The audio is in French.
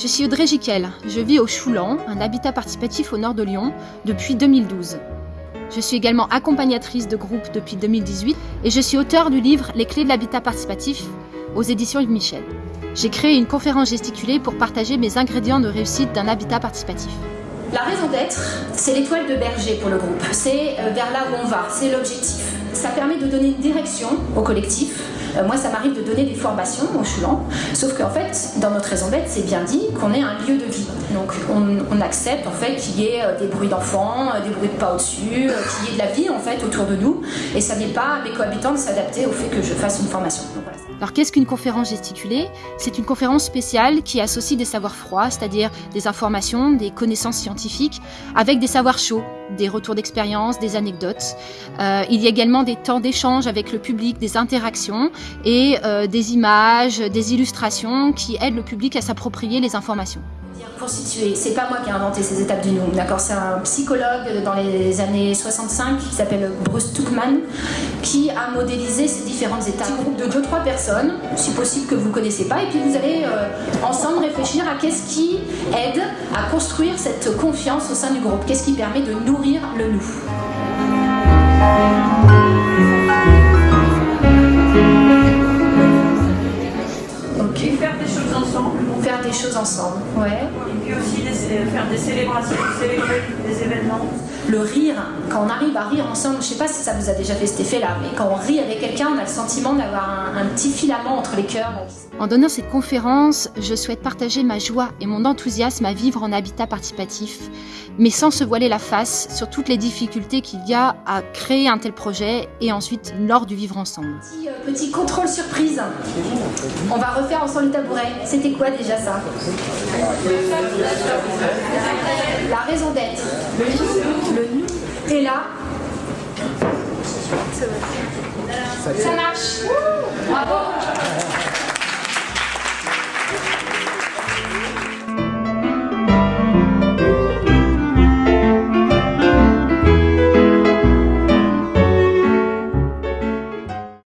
Je suis Audrey Giquel, je vis au Choulan, un habitat participatif au nord de Lyon, depuis 2012. Je suis également accompagnatrice de groupe depuis 2018 et je suis auteur du livre Les clés de l'habitat participatif aux éditions Yves Michel. J'ai créé une conférence gesticulée pour partager mes ingrédients de réussite d'un habitat participatif. La raison d'être, c'est l'étoile de berger pour le groupe. C'est euh, vers là où on va, c'est l'objectif. Ça permet de donner une direction au collectif. Euh, moi, ça m'arrive de donner des formations au Choulan, sauf qu'en fait, dans notre raison d'être, c'est bien dit qu'on est un lieu de vie. Donc, on, accepte en fait qu'il y ait euh, des bruits d'enfants, des bruits de pas au-dessus, qu'il y ait de la vie en fait autour de nous. Et ça n'est pas à mes cohabitants de s'adapter au fait que je fasse une formation. Alors qu'est-ce qu'une conférence gesticulée? C'est une conférence spéciale qui associe des savoirs froids, c'est-à-dire des informations, des connaissances scientifiques, avec des savoirs chauds, des retours d'expérience, des anecdotes. Euh, il y a également des temps d'échange avec le public, des interactions et euh, des images, des illustrations qui aident le public à s'approprier les informations c'est pas moi qui ai inventé ces étapes du nous, d'accord? C'est un psychologue dans les années 65 qui s'appelle Bruce Tuckman qui a modélisé ces différentes étapes. Un groupe de 2-3 personnes, si possible que vous ne connaissez pas, et puis vous allez euh, ensemble réfléchir à qu'est-ce qui aide à construire cette confiance au sein du groupe, qu'est-ce qui permet de nourrir le nous. Des choses ensemble. Ouais. Et puis aussi faire des célébrations, célébrer des événements. Le rire, quand on arrive à rire ensemble, je sais pas si ça vous a déjà fait cet effet-là, mais quand on rit avec quelqu'un, on a le sentiment d'avoir un, petit filament entre les cœurs. En donnant cette conférence, je souhaite partager ma joie et mon enthousiasme à vivre en habitat participatif, mais sans se voiler la face sur toutes les difficultés qu'il y a à créer un tel projet et ensuite lors du vivre ensemble. Petit, euh, petit contrôle surprise. On va refaire ensemble le tabouret. C'était quoi déjà ça la raison d'être. Le nous. Et là. Ça marche. Bravo.